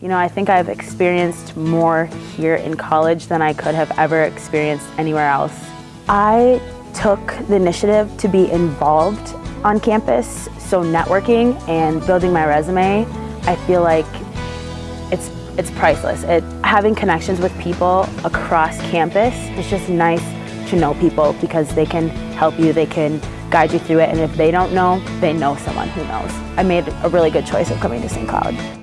You know, I think I've experienced more here in college than I could have ever experienced anywhere else. I took the initiative to be involved on campus, so networking and building my resume, I feel like it's, it's priceless. It, having connections with people across campus it's just nice to know people because they can help you, they can guide you through it, and if they don't know, they know someone who knows. I made a really good choice of coming to St. Cloud.